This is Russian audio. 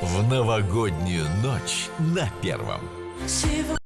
В новогоднюю ночь на первом. Сегодня